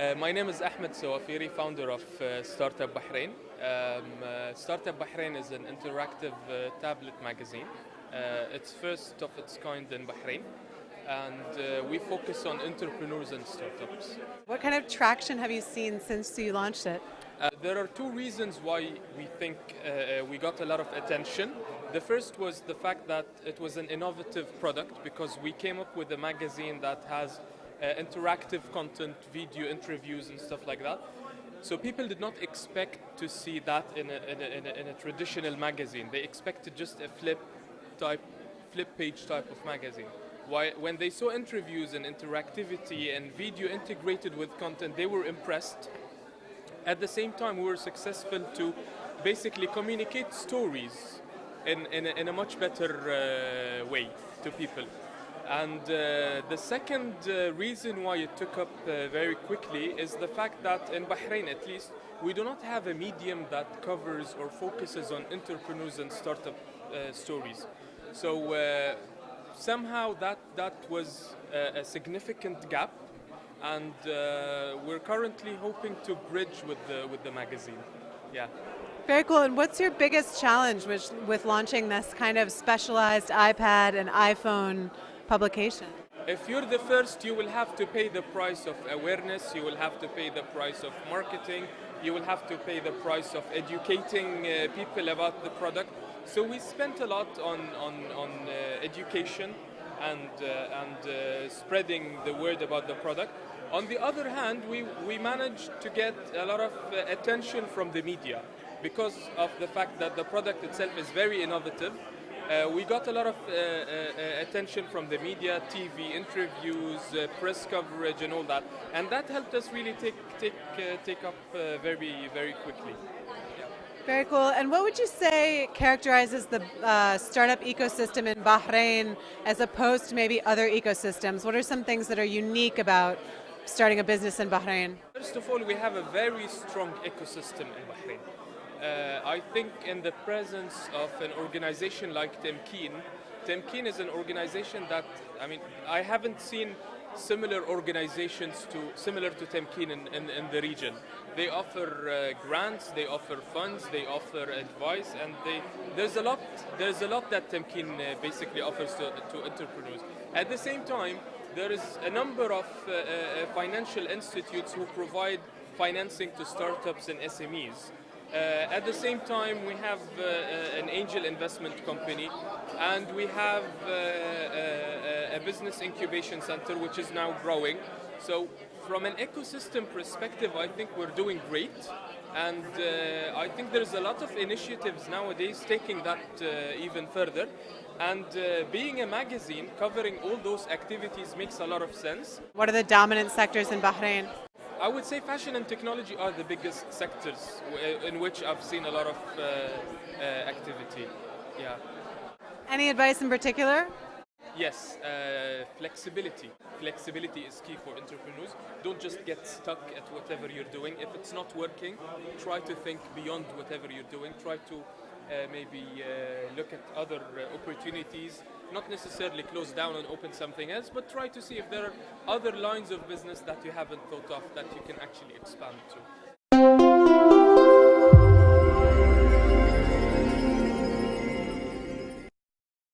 Uh, my name is Ahmed Sawafiri, founder of uh, Startup Bahrain. Um, uh, Startup Bahrain is an interactive uh, tablet magazine. Uh, it's first of its kind in Bahrain, and uh, we focus on entrepreneurs and startups. What kind of traction have you seen since you launched it? Uh, there are two reasons why we think uh, we got a lot of attention. The first was the fact that it was an innovative product because we came up with a magazine that has interactive content, video interviews, and stuff like that. So people did not expect to see that in a, in a, in a, in a traditional magazine. They expected just a flip type, flip page type of magazine. Why, when they saw interviews and interactivity and video integrated with content, they were impressed. At the same time, we were successful to basically communicate stories in, in, a, in a much better uh, way to people. And uh, the second uh, reason why it took up uh, very quickly is the fact that in Bahrain, at least, we do not have a medium that covers or focuses on entrepreneurs and startup uh, stories. So uh, somehow that, that was a, a significant gap, and uh, we're currently hoping to bridge with the, with the magazine. Yeah. Very cool. And what's your biggest challenge with, with launching this kind of specialized iPad and iPhone publication? If you're the first, you will have to pay the price of awareness, you will have to pay the price of marketing, you will have to pay the price of educating uh, people about the product. So we spent a lot on, on, on uh, education and, uh, and uh, spreading the word about the product. On the other hand, we, we managed to get a lot of uh, attention from the media because of the fact that the product itself is very innovative. Uh, we got a lot of uh, uh, attention from the media, TV interviews, uh, press coverage, and all that, and that helped us really take take uh, take up uh, very very quickly. Very cool. And what would you say characterizes the uh, startup ecosystem in Bahrain as opposed to maybe other ecosystems? What are some things that are unique about starting a business in Bahrain? First of all, we have a very strong ecosystem in Bahrain. Uh, I think in the presence of an organization like Tamkeen, Tamkeen is an organization that, I mean, I haven't seen similar organizations to similar to Tamkeen in, in, in the region. They offer uh, grants, they offer funds, they offer advice, and they, there's a lot there's a lot that Tamkeen uh, basically offers to, to entrepreneurs. At the same time, there is a number of uh, uh, financial institutes who provide financing to startups and SMEs. Uh, at the same time, we have uh, uh, an angel investment company, and we have uh, uh, a business incubation center which is now growing. So, from an ecosystem perspective, I think we're doing great, and uh, I think there's a lot of initiatives nowadays taking that even further. And being a magazine covering all those activities makes a lot of sense. What are the dominant sectors in Bahrain? I would say fashion and technology are the biggest sectors in which I've seen a lot of uh, uh, activity. Yeah. Any advice in particular? Yes, uh, flexibility. Flexibility is key for entrepreneurs. Don't just get stuck at whatever you're doing. If it's not working, try to think beyond whatever you're doing. Try to maybe uh, look at other uh, opportunities, not necessarily close down and open something else, but try to see if there are other lines of business that you haven't thought of that you can actually expand to.